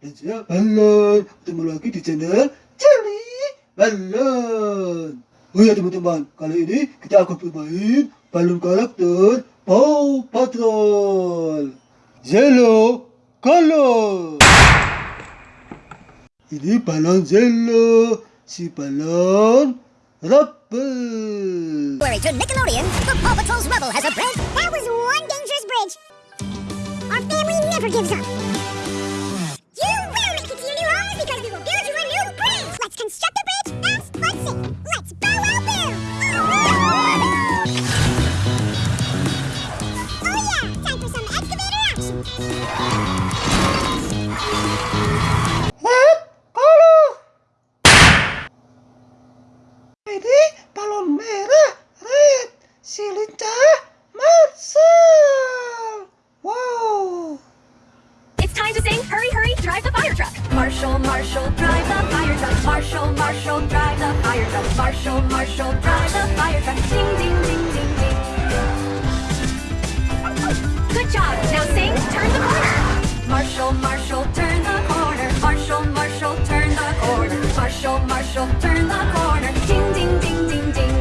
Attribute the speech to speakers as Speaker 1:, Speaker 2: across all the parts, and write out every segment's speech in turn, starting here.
Speaker 1: dan saya Balon Ketemu lagi di channel Jelly Balon Oh ya teman-teman Kali ini kita akan bermain Balon karakter Paw Patrol Yellow Color Ini balon Zelo Si balon Rubble
Speaker 2: Glory to Nickelodeon, the Paw Patrol's Rebel has a bridge. That was one dangerous bridge. Our family never gives up. For some excavator action.
Speaker 1: Balon merah Red Si lincah Marcel Wow
Speaker 3: It's time to sing Hurry, Hurry, Drive the Fire Truck. Marshall, Marshall, drive the fire truck. Marshall, Marshall, drive the fire truck. Marshall, Marshall, drive the fire truck. Marshall, turn the corner. Ding, ding, ding, ding, ding.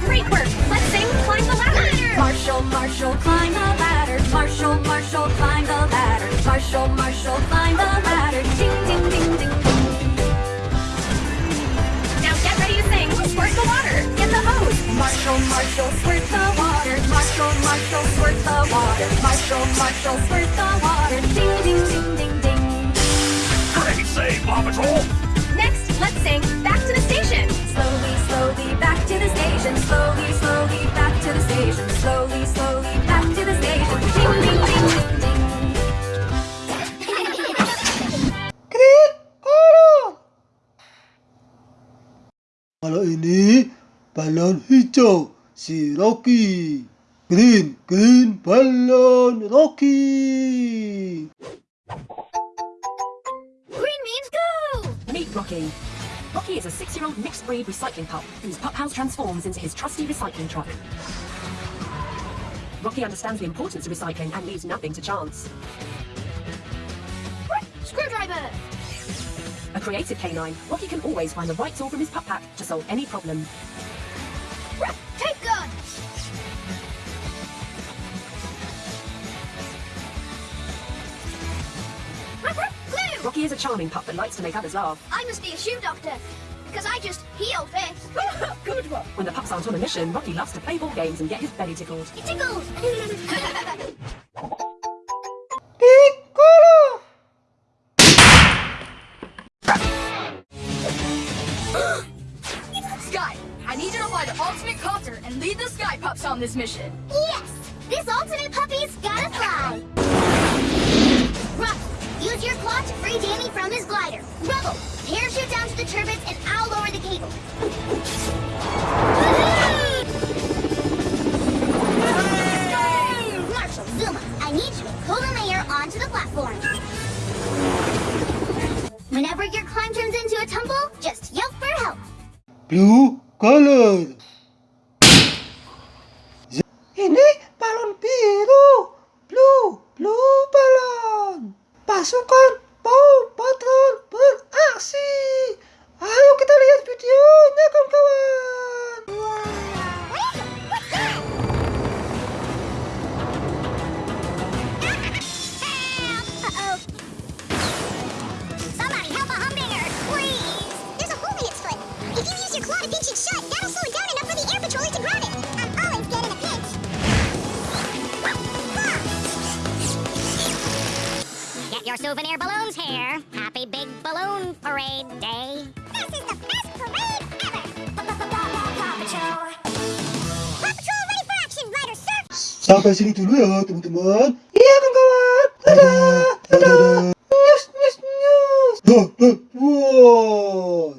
Speaker 3: Great work. Let's sing Climb the Ladder. Marshall, Marshall, climb the ladder. Marshall, Marshall, climb the ladder. Marshall, Marshall, climb the ladder. Ding, ding, ding, ding, ding. Now get ready to sing Squirt the Water. Get the hose. Marshall, Marshall, squirt the water. Marshall, Marshall, squirt the water. Marshall, Marshall, squirt the water. Ding, ding, ding, ding, ding.
Speaker 4: Great save, Paw Patrol!
Speaker 3: Next, let's sing Back to the Station. Slowly, slowly back to the station. Slowly, slowly back to the station. Slowly, slowly back to the station. Ding, ding, ding, ding, ding.
Speaker 1: Green Color Kalau ini balon hijau Si Rocky Green, green balon Rocky
Speaker 5: Rocky. Rocky is a six-year-old mixed-breed recycling pup whose pup house transforms into his trusty recycling truck. Rocky understands the importance of recycling and leaves nothing to chance.
Speaker 2: Screwdriver.
Speaker 5: A creative canine, Rocky can always find the right tool from his pup pack to solve any problem. Rocky is a charming pup that likes to make others laugh.
Speaker 2: I must be a shoe doctor because I just heal fish.
Speaker 5: Good one. When the pups aren't on a mission, Rocky loves to play ball games and get his belly tickled.
Speaker 2: It tickles.
Speaker 6: Skye, I need you to fly the ultimate copter and lead the Sky Pups on this mission.
Speaker 2: yes, this ultimate puppy's gotta fly. Rock, use your claw to free Danny from his glider. Rubble, parachute down to the turbines and I'll lower the cable. Marshall, Zuma, I need you to pull the mayor onto the platform. Whenever your climb turns into a tumble, just yelp for help.
Speaker 1: Blue Color Ini balon biru Blue, blue balon Pasukan Paw
Speaker 2: souvenir balloons here. Happy Big Balloon Parade Day. This is the best parade ever. Paw Patrol. Paw Patrol ready for action, Ryder Sir.
Speaker 1: Sampai sini dulu ya teman-teman Iya kawan-kawan Dadah